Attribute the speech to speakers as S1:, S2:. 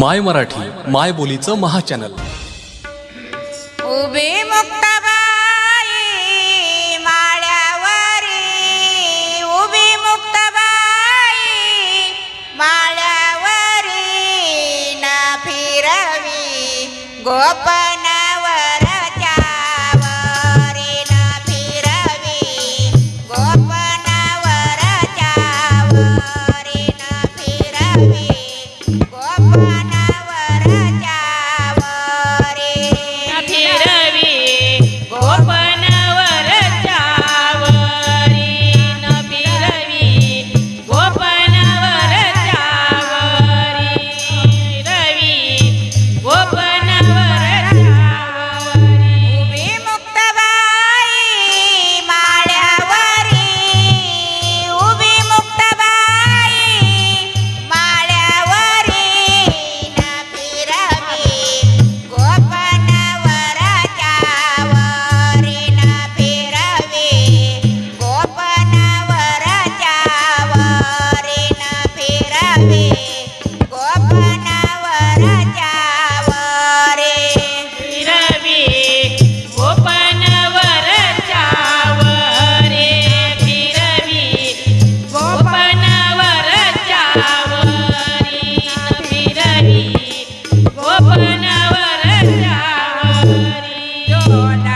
S1: माय मराठी माय बोलीचं महाचॅनल.
S2: उभी मुक्ताबाई माळ्यावरी उभी गोपनावर ना फिरवी गोपनावर त्यावरी ना फिरवी persona.